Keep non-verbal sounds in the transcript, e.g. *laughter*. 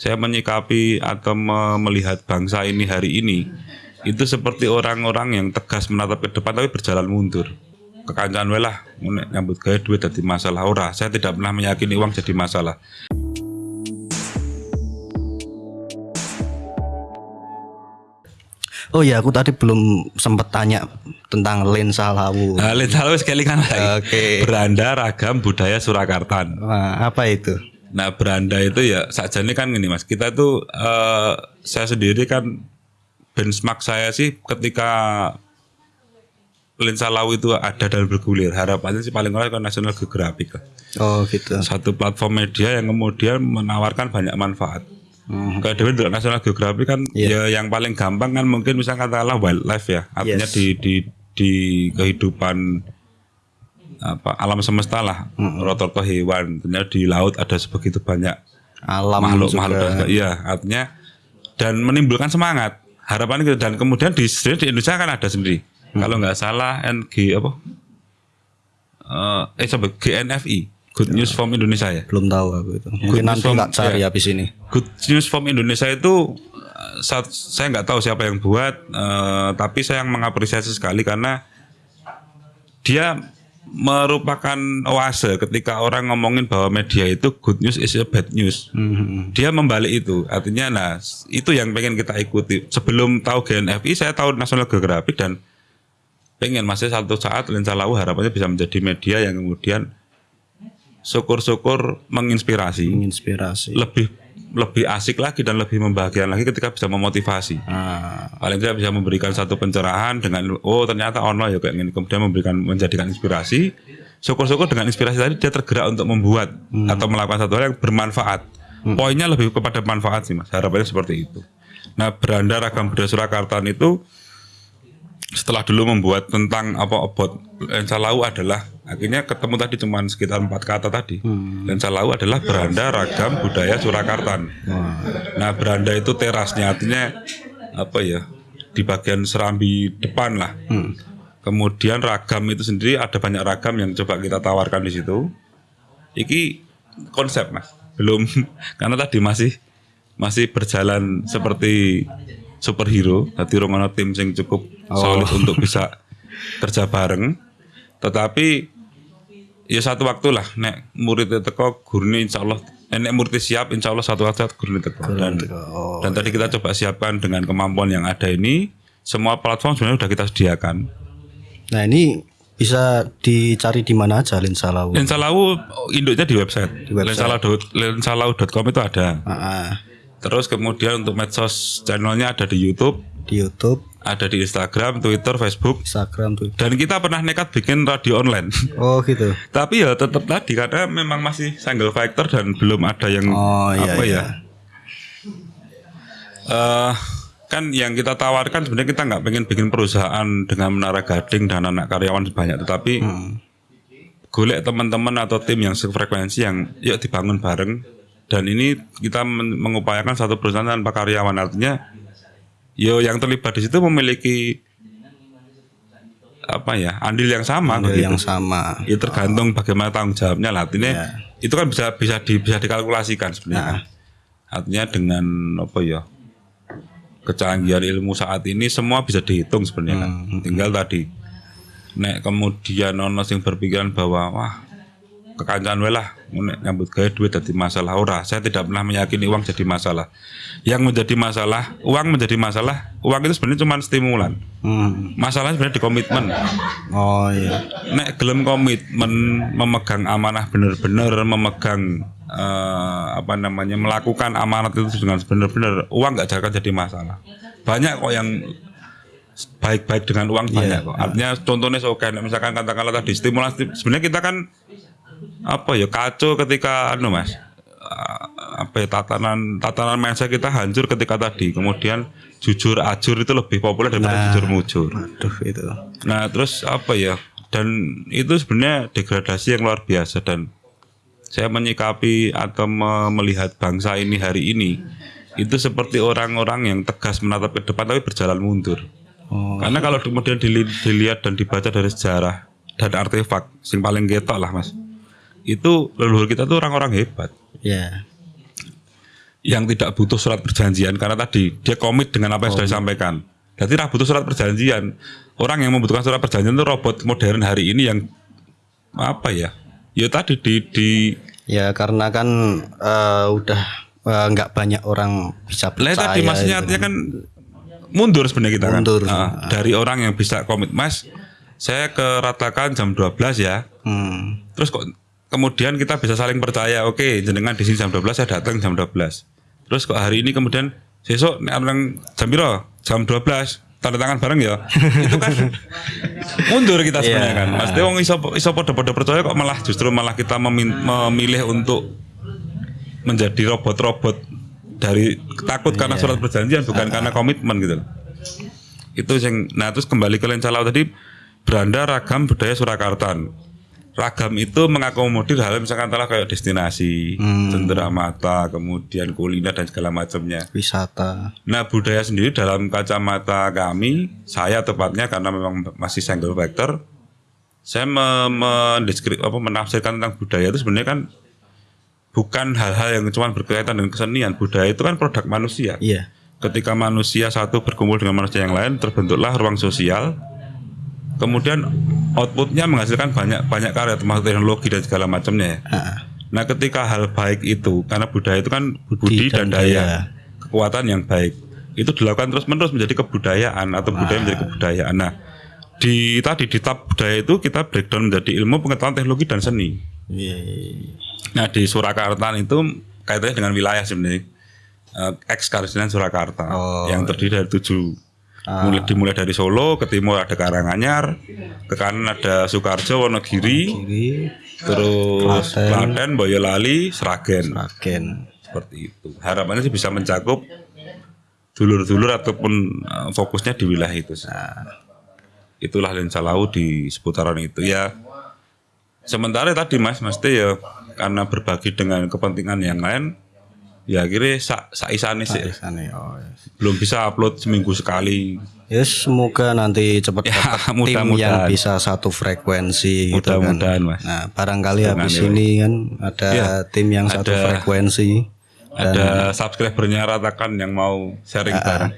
saya menyikapi atau me- melihat bangsa ini hari ini itu seperti orang-orang yang tegas menatap ke depan tapi berjalan mundur. Kekancan wae lah nek nyambut gawe duit jadi masalah ora. Saya tidak pernah meyakini uang jadi masalah. Oh ya, aku tadi belum sempat tanya tentang lensa lawu. Nah, hal wis kelingan lagi. Oke. Beranda ragam budaya Surakarta. Wah, apa itu? Nah, beranda itu ya saja ini kan gini Mas. Kita tuh eh, saya sendiri kan benchmark saya sih ketika lensa lawu itu ada dan bergulir. Harapannya sih paling kurang kan National Geographic lah. Oh gitu. Satu platform media yang kemudian menawarkan banyak manfaat. Hmm. Kayak Dewi National Geographic kan ya yang paling gampang kan mungkin misalnya katakanlah wildlife ya. Artinya Yes. di di di kehidupan apa alam semesta lah. Rotor-rotor hewan, tentunya di laut ada sebegitu banyak Alam makhluk juga. makhluk dan iya artinya dan menimbulkan semangat harapan gitu dan kemudian di di Indonesia kan ada sendiri kalau nggak salah NG apa eh eh coba GNFI Good News from Indonesia ya Belum tahu aku itu. Mungkin Good nanti from- cari ya. habis ini. Good News from Indonesia itu eh, saat, saya nggak tahu siapa yang buat eh, tapi saya yang mengapresiasi sekali karena dia merupakan oase ketika orang ngomongin bahwa media itu good news is a bad news Hmm. dia membalik itu artinya nah itu yang pengen kita ikuti sebelum tahu GNFI saya tahu National Geographic dan pengen masih satu saat lensa lawu harapannya bisa menjadi media yang kemudian syukur-syukur menginspirasi Menginspirasi. lebih lebih asik lagi dan lebih membahagiakan lagi ketika bisa memotivasi. Ah, paling tidak bisa memberikan satu pencerahan dengan oh ternyata ono ya kayak gini. Kemudian memberikan menjadikan inspirasi. Syukur-syukur dengan inspirasi tadi dia tergerak untuk membuat atau melakukan satu hal yang bermanfaat. Poinnya lebih kepada manfaat sih mas. Harapannya seperti itu. Nah beranda ragam budaya Surakarta itu setelah dulu membuat tentang apa about lensa lau adalah akhirnya ketemu tadi cuma sekitar empat kata tadi. Lensa lau adalah beranda ragam budaya Surakarta nah beranda itu terasnya artinya apa ya di bagian serambi depan lah. Kemudian ragam itu sendiri ada banyak ragam yang coba kita tawarkan di situ. Iki konsep mas. Belum *laughs* karena tadi masih masih berjalan seperti superhero. Jadi rungono tim sing cukup solid untuk bisa kerja bareng. Tetapi ya satu waktu lah nek muridnya teko gurune insya Allah eh, nek muridnya siap insya Allah satu waktu gurune teko dan, oh. dan tadi kita coba siapkan dengan kemampuan yang ada ini semua platform sebenarnya sudah kita sediakan Nah ini bisa dicari di mana aja lensa lawu. Lensa Lawu induknya di website. Di website. Lensalau- Lensalau.com itu ada. Ah, ah. Terus kemudian untuk medsos channelnya ada di YouTube, di YouTube, ada di Instagram, Twitter, Facebook. Instagram tuh. Dan kita pernah nekat bikin radio online. *laughs* Oh gitu. Tapi ya tetap tadi karena memang masih single factor dan belum ada yang Oh, iya, apa iya. ya. Eh, kan yang kita tawarkan sebenarnya kita nggak pengen bikin perusahaan dengan menara gading dan anak karyawan sebanyak tetapi Hmm. golek teman-teman atau tim yang sefrekuensi yang yuk dibangun bareng dan ini kita men- mengupayakan satu perusahaan tanpa karyawan artinya yo yang terlibat di situ memiliki apa ya andil yang sama Ada begitu. yang sama. Ya tergantung bagaimana tanggung jawabnya lah. Artinya Ya. itu kan bisa bisa di, bisa dikalkulasikan sebenarnya. Artinya dengan apa ya kecanggihan ilmu saat ini semua bisa dihitung sebenarnya kan. Tinggal tadi nek kemudian ono sing berpikiran bahwa wah kekancan lah nyambut gawe duit jadi masalah ora. Saya tidak pernah meyakini uang jadi masalah. Yang menjadi masalah, uang menjadi masalah. Uang itu sebenarnya cuma stimulan. Hmm. Masalahnya sebenarnya di komitmen Oh iya. nek gelem komitmen memegang amanah bener-bener memegang eh, apa namanya melakukan amanat itu dengan benar-benar uang nggak akan jadi masalah banyak kok yang baik-baik dengan uang banyak kok artinya contohnya oke misalkan katakanlah tadi stimulus sebenarnya kita kan apa ya kacau ketika anu mas eh, apa ya, tatanan tatanan mindset kita hancur ketika tadi kemudian jujur ajur itu lebih populer daripada jujur mujur Aduh itu. Nah terus apa ya? Dan itu sebenarnya degradasi yang luar biasa dan saya menyikapi atau me- melihat bangsa ini hari ini itu seperti orang-orang yang tegas menatap ke depan tapi berjalan mundur. Oh. Karena kalau kemudian dili- dilihat dan dibaca dari sejarah dan artefak, sing paling ketok lah mas, itu leluhur kita tuh orang-orang hebat. Ya. yang tidak butuh surat perjanjian karena tadi dia komit dengan apa yang sudah disampaikan. Jadi tidak butuh surat perjanjian. Orang yang membutuhkan surat perjanjian itu robot modern hari ini yang apa ya? Ya tadi di di Ya karena kan eh, udah eh, nggak banyak orang bisa percaya. tadi maksudnya gitu. artinya kan mundur sebenarnya kita Mundur. kan. Dari orang yang bisa komit Mas, saya ke Ratakan jam 12 ya. Hmm. Terus kok kemudian kita bisa saling percaya, oke jenengan di sini jam 12 saya datang jam 12. Terus kok hari ini kemudian besok nek orang jam piro? Jam 12 tanda tangan bareng ya. *laughs* Itu kan mundur kita sebenarnya Iya. kan. Mas wong iso iso padha-padha percaya kok malah justru malah kita memilih untuk menjadi robot-robot dari takut karena Iya. surat perjanjian bukan Ah. karena komitmen gitu loh. Itu yang nah terus kembali ke Lencalau tadi beranda ragam budaya Surakarta. Ragam itu mengakomodir hal misalkan telah kayak destinasi, Hmm. cendera mata, kemudian kuliner dan segala macamnya. Wisata. Nah budaya sendiri dalam kacamata kami, saya tepatnya karena memang masih single factor, saya me- mendeskrip apa menafsirkan tentang budaya itu sebenarnya kan bukan hal-hal yang cuma berkaitan dengan kesenian. Budaya itu kan produk manusia. Iya. Ketika manusia satu berkumpul dengan manusia yang lain, terbentuklah ruang sosial. Kemudian outputnya menghasilkan banyak banyak karya termasuk teknologi dan segala macamnya. ya. Ah, Nah, ketika hal baik itu, karena budaya itu kan budi, dan, dan daya, daya. kekuatan yang baik, itu dilakukan terus menerus menjadi kebudayaan atau budaya menjadi kebudayaan. Nah, di tadi di tab budaya itu kita breakdown menjadi ilmu pengetahuan teknologi dan seni. iya. Nah, di Surakarta itu kaitannya dengan wilayah sebenarnya. Eh, ex Surakarta Oh. yang terdiri dari tujuh mulai dimulai dari Solo ke timur ada Karanganyar ke kanan ada Sukarjo Wonogiri terus Klaten. Klaten, Boyolali, Sragen Ragen. seperti itu. Harapannya sih bisa mencakup dulur-dulur ataupun eh, fokusnya di wilayah itu. sih. Itulah lensa lau di seputaran itu ya. Sementara tadi Mas, mesti ya karena berbagi dengan kepentingan yang lain, ya akhirnya sak saisane sih. Oh, iya. Belum bisa upload seminggu sekali. Ya semoga nanti cepat Ya, dapat tim yang bisa satu frekuensi gitu kan. Mudah-mudahan, Mas. Nah, barangkali habis ya, ini kan ada Ya, tim yang satu ada- frekuensi. Ada subscribernya ratakan yang mau sharing bareng.